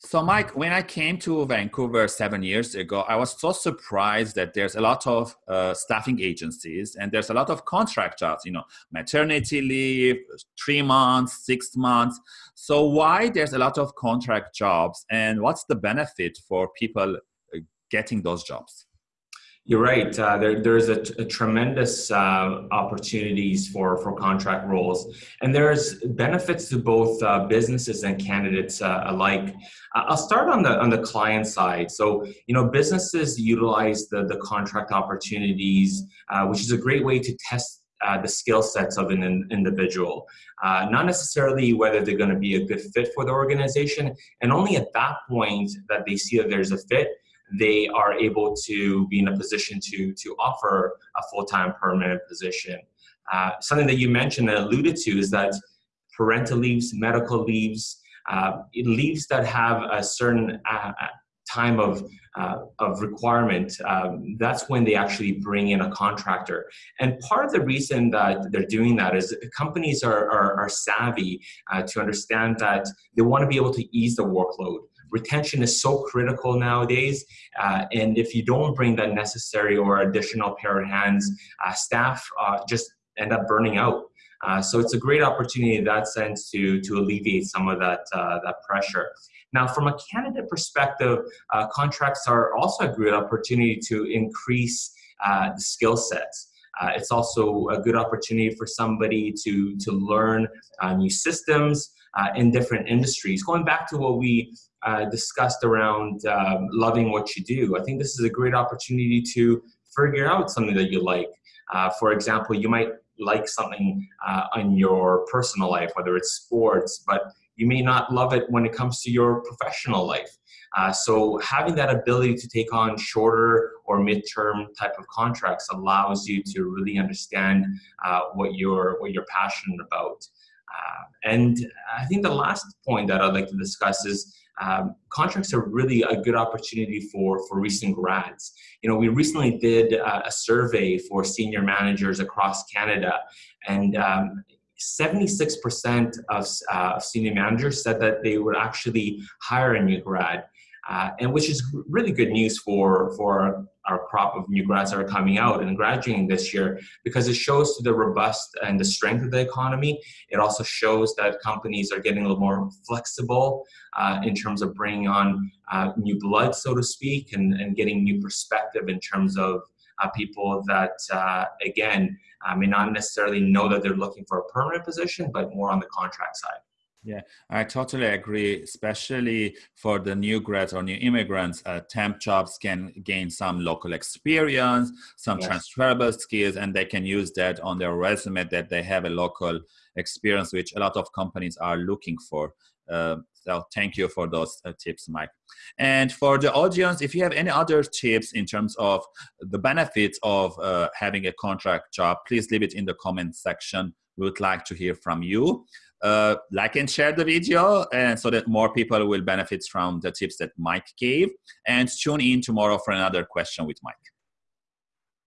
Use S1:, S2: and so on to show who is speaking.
S1: So, Mike, when I came to Vancouver seven years ago, I was so surprised that there's a lot of uh, staffing agencies and there's a lot of contract jobs, you know, maternity leave, three months, six months. So, why there's a lot of contract jobs and what's the benefit for people uh, getting those jobs?
S2: You're right. Uh, there, there's a, tremendous uh, opportunities for, for contract roles, and there's benefits to both uh, businesses and candidates uh, alike. Uh, I'll start on the on the client side. So, you know, businesses utilize the the contract opportunities, uh, which is a great way to test uh, the skill sets of an in, individual, uh, not necessarily whether they're going to be a good fit for the organization, and only at that point that they see that there's a fit, they are able to be in a position to, to offer a full-time permanent position. Uh, something that you mentioned and alluded to is that parental leaves, medical leaves, uh, leaves that have a certain uh, uh time of, uh, of requirement, um, that's when they actually bring in a contractor. And part of the reason that they're doing that is companies are, are, are savvy uh, to understand that they want to be able to ease the workload retention is so critical nowadays. Uh, and if you don't bring that necessary or additional pair of hands, uh, staff uh, just end up burning out. Uh, so it's a great opportunity in that sense to, to alleviate some of that, uh, that pressure. Now, from a candidate perspective, uh, contracts are also a great opportunity to increase the skill sets. Uh, it's also a good opportunity for somebody to, to learn uh, new systems uh, in different industries. Going back to what we uh, discussed around um, loving what you do. I think this is a great opportunity to figure out something that you like. Uh, for example, you might like something in your personal life, whether it's sports, but you may not love it when it comes to your professional life. Uh, so having that ability to take on shorter or midterm type of contracts allows you to really understand uh, what you're what you're passionate about. Uh, and I think the last point that I'd like to discuss is um, contracts are really a good opportunity for, for recent grads. You know, we recently did a, a survey for senior managers across Canada, and 76% um, of uh, senior managers said that they would actually hire a new grad uh, and which is really good news for, for our crop of new grads that are coming out and graduating this year because it shows the robust and the strength of the economy. It also shows that companies are getting a little more flexible uh, in terms of bringing on uh, new blood, so to speak, and, and getting new perspective in terms of uh, people that, uh, again, uh, may not necessarily know that they're looking for a permanent position, but more on the contract side.
S1: Yeah, I totally agree. Especially for the new grads or new immigrants, uh, temp jobs can gain some local experience, some yes. transferable skills, and they can use that on their resume that they have a local experience, which a lot of companies are looking for. Uh, so thank you for those uh, tips, Mike. And for the audience, if you have any other tips in terms of the benefits of uh, having a contract job, please leave it in the comment section. We would like to hear from you uh, like and share the video and so that more people will benefit from the tips that Mike gave and tune in tomorrow for another question with Mike.